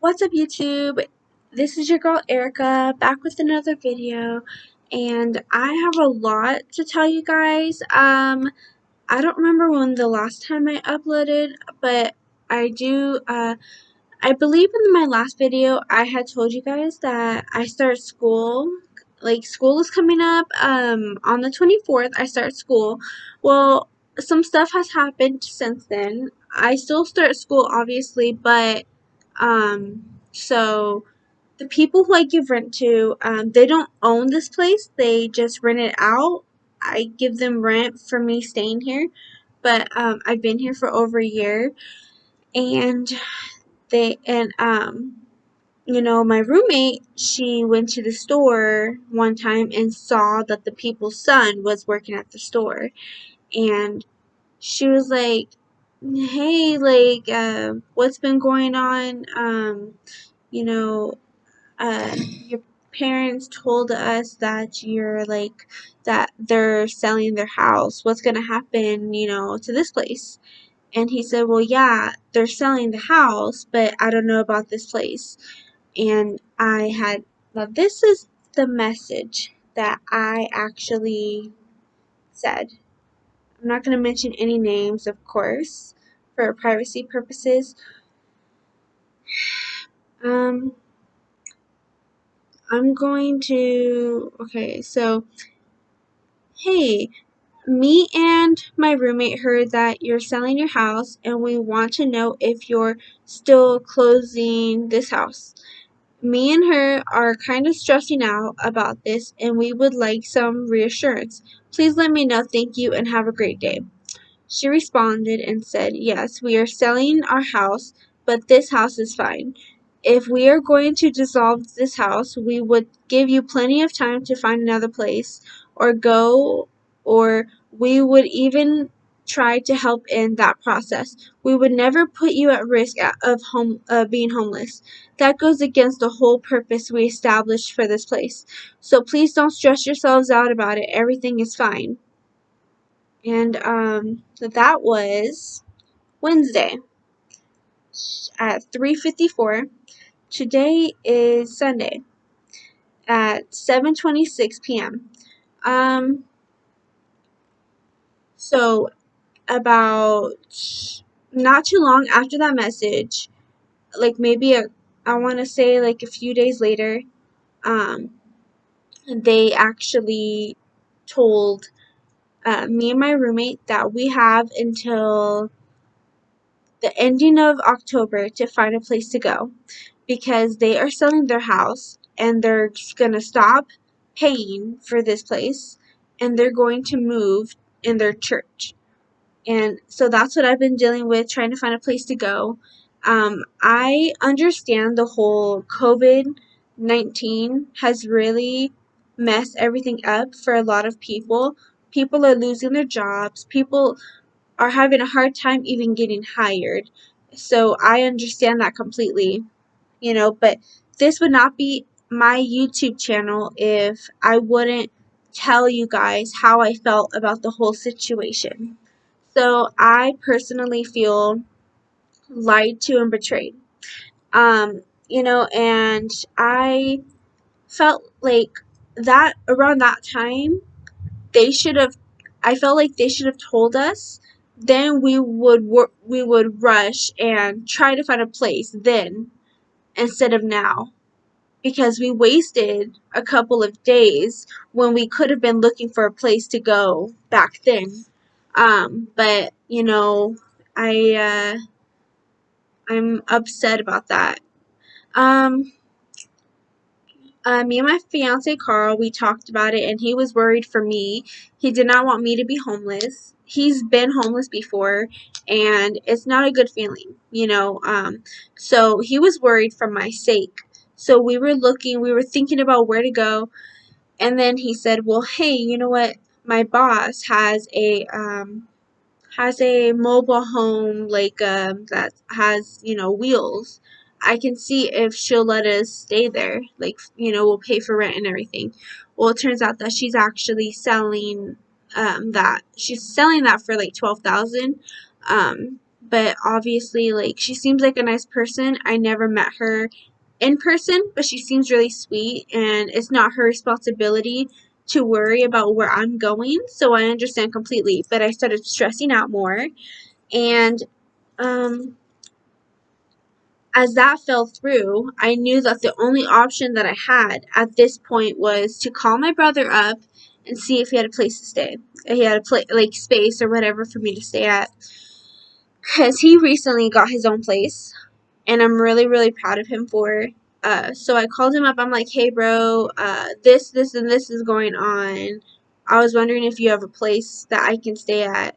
What's up YouTube? This is your girl Erica back with another video and I have a lot to tell you guys. Um I don't remember when the last time I uploaded but I do uh I believe in my last video I had told you guys that I start school like school is coming up um on the 24th I start school. Well some stuff has happened since then. I still start school obviously but um, so the people who I give rent to, um, they don't own this place. They just rent it out. I give them rent for me staying here, but um, I've been here for over a year, and they and um, you know, my roommate, she went to the store one time and saw that the people's son was working at the store, and she was like, "Hey, like, uh, what's been going on?" Um, you know, uh, your parents told us that you're like that they're selling their house. What's gonna happen, you know, to this place? And he said, Well, yeah, they're selling the house, but I don't know about this place. And I had, now this is the message that I actually said. I'm not going to mention any names, of course, for privacy purposes. Um, I'm going to, okay, so, hey, me and my roommate heard that you're selling your house and we want to know if you're still closing this house. Me and her are kind of stressing out about this and we would like some reassurance. Please let me know. Thank you and have a great day. She responded and said, Yes, we are selling our house, but this house is fine. If we are going to dissolve this house, we would give you plenty of time to find another place or go, or we would even try to help in that process. We would never put you at risk of home uh, being homeless. That goes against the whole purpose we established for this place. So please don't stress yourselves out about it. Everything is fine. And um, that was Wednesday at 3:54 Today is Sunday at 7:26 p.m. Um so about not too long after that message, like maybe a I want to say like a few days later, um they actually told uh, me and my roommate that we have until the ending of October to find a place to go because they are selling their house and they're going to stop paying for this place and they're going to move in their church. And so that's what I've been dealing with, trying to find a place to go. Um, I understand the whole COVID 19 has really messed everything up for a lot of people. People are losing their jobs. People are having a hard time even getting hired. So I understand that completely you know, but this would not be my YouTube channel if I wouldn't tell you guys how I felt about the whole situation. So I personally feel lied to and betrayed. Um, you know, and I felt like that around that time they should have I felt like they should have told us then we would work we would rush and try to find a place then instead of now because we wasted a couple of days when we could have been looking for a place to go back then. Um, but you know, I uh, I'm upset about that. Um, uh, me and my fiance Carl, we talked about it, and he was worried for me. He did not want me to be homeless. He's been homeless before, and it's not a good feeling, you know. Um, so he was worried for my sake. So we were looking, we were thinking about where to go, and then he said, "Well, hey, you know what? My boss has a um, has a mobile home like um, that has you know wheels." I can see if she'll let us stay there. Like, you know, we'll pay for rent and everything. Well, it turns out that she's actually selling um, that. She's selling that for like twelve thousand. Um, but obviously, like, she seems like a nice person. I never met her in person, but she seems really sweet, and it's not her responsibility to worry about where I'm going. So I understand completely, but I started stressing out more, and um, as that fell through, I knew that the only option that I had at this point was to call my brother up and see if he had a place to stay. He had a place, like space or whatever for me to stay at. Because he recently got his own place, and I'm really, really proud of him for. Uh, so I called him up. I'm like, hey, bro, uh, this, this, and this is going on. I was wondering if you have a place that I can stay at,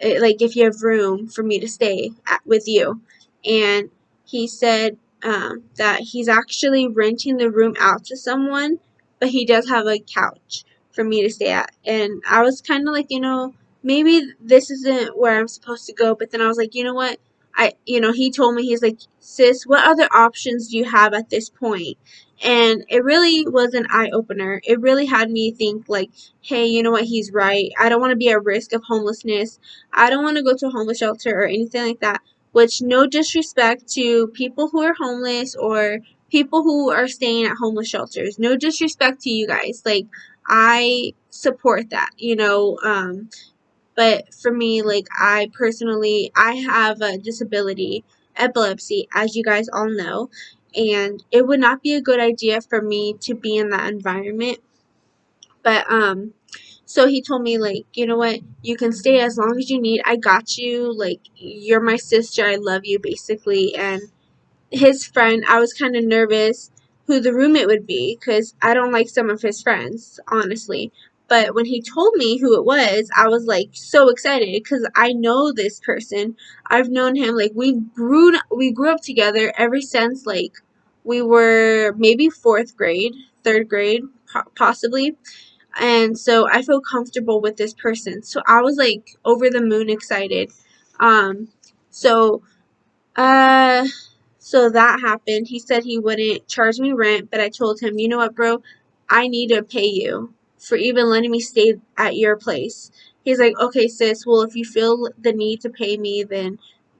eh, like if you have room for me to stay at, with you. And he said um, that he's actually renting the room out to someone, but he does have a couch for me to stay at. And I was kind of like, you know, maybe this isn't where I'm supposed to go. But then I was like, you know what? I, you know, he told me, he's like, sis, what other options do you have at this point? And it really was an eye opener. It really had me think, like, hey, you know what? He's right. I don't want to be at risk of homelessness. I don't want to go to a homeless shelter or anything like that which no disrespect to people who are homeless or people who are staying at homeless shelters. No disrespect to you guys. Like I support that, you know, um but for me like I personally I have a disability, epilepsy as you guys all know, and it would not be a good idea for me to be in that environment. But um so he told me, like, you know what? You can stay as long as you need. I got you. Like, you're my sister. I love you, basically. And his friend, I was kind of nervous who the roommate would be because I don't like some of his friends, honestly. But when he told me who it was, I was like so excited because I know this person. I've known him like we grew we grew up together ever since like we were maybe fourth grade, third grade, possibly and so I feel comfortable with this person. So I was like over the moon excited. Um, so, uh, so that happened. He said he wouldn't charge me rent, but I told him, you know what, bro, I need to pay you for even letting me stay at your place. He's like, okay, sis. Well, if you feel the need to pay me, then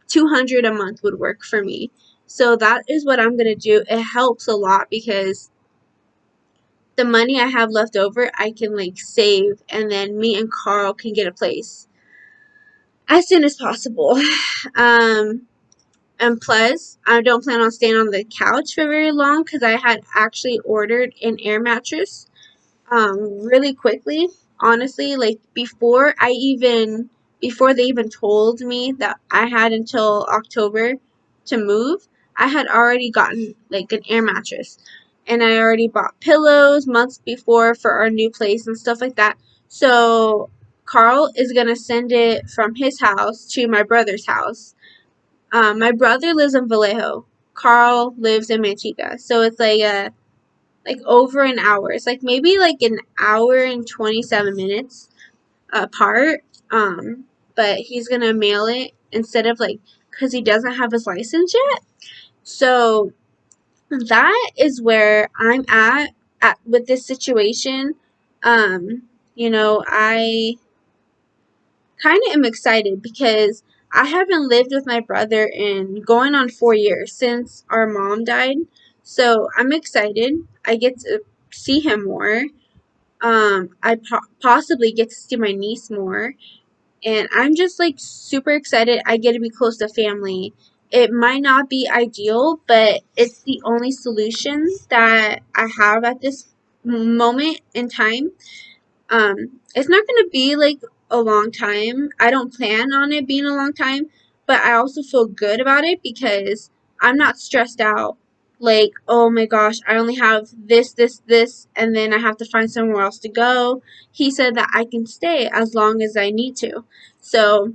two hundred a month would work for me. So that is what I'm gonna do. It helps a lot because the money I have left over, I can like save, and then me and Carl can get a place as soon as possible. Um, and plus, I don't plan on staying on the couch for very long because I had actually ordered an air mattress um, really quickly. Honestly, like before I even before they even told me that I had until October to move, I had already gotten like an air mattress and I already bought pillows months before for our new place and stuff like that. So Carl is gonna send it from his house to my brother's house. Um, my brother lives in Vallejo. Carl lives in Manteca, so it's like a like over an hour. It's like maybe like an hour and twenty seven minutes apart. Um, but he's gonna mail it instead of like because he doesn't have his license yet. So that is where I'm at, at with this situation. Um, you know, I kind of am excited because I haven't lived with my brother in going on four years since our mom died. So I'm excited. I get to see him more. Um, I po- possibly get to see my niece more. And I'm just like super excited. I get to be close to family it might not be ideal, but it's the only solution that I have at this moment in time. Um, it's not going to be like a long time. I don't plan on it being a long time, but I also feel good about it because I'm not stressed out. Like, oh my gosh, I only have this, this, this, and then I have to find somewhere else to go. He said that I can stay as long as I need to. So,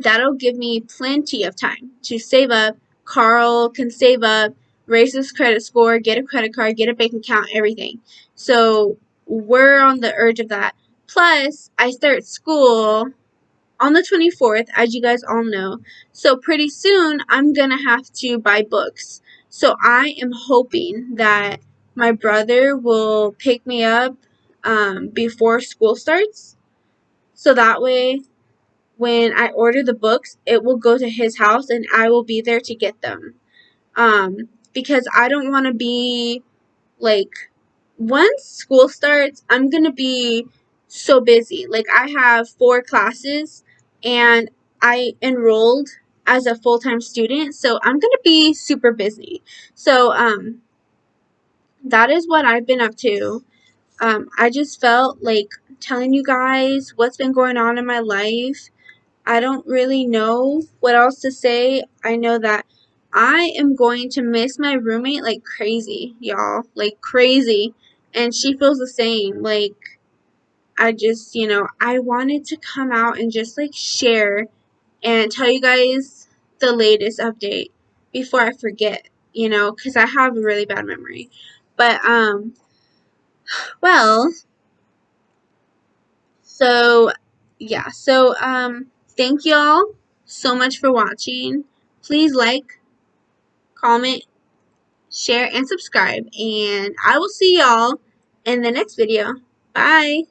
that'll give me plenty of time to save up. Carl can save up, raise his credit score, get a credit card, get a bank account, everything. So we're on the urge of that. Plus, I start school on the 24th, as you guys all know. So pretty soon, I'm going to have to buy books. So I am hoping that my brother will pick me up um, before school starts. So that way when I order the books, it will go to his house and I will be there to get them. Um, because I don't want to be like once school starts, I'm going to be so busy. Like I have four classes and I enrolled as a full-time student, so I'm going to be super busy. So um that is what I've been up to. Um I just felt like telling you guys what's been going on in my life. I don't really know what else to say. I know that I am going to miss my roommate like crazy, y'all. Like crazy. And she feels the same. Like I just, you know, I wanted to come out and just like share and tell you guys the latest update before I forget, you know, cuz I have a really bad memory. But um well, so yeah. So um thank y'all so much for watching. Please like, comment, share and subscribe and I will see y'all in the next video. Bye.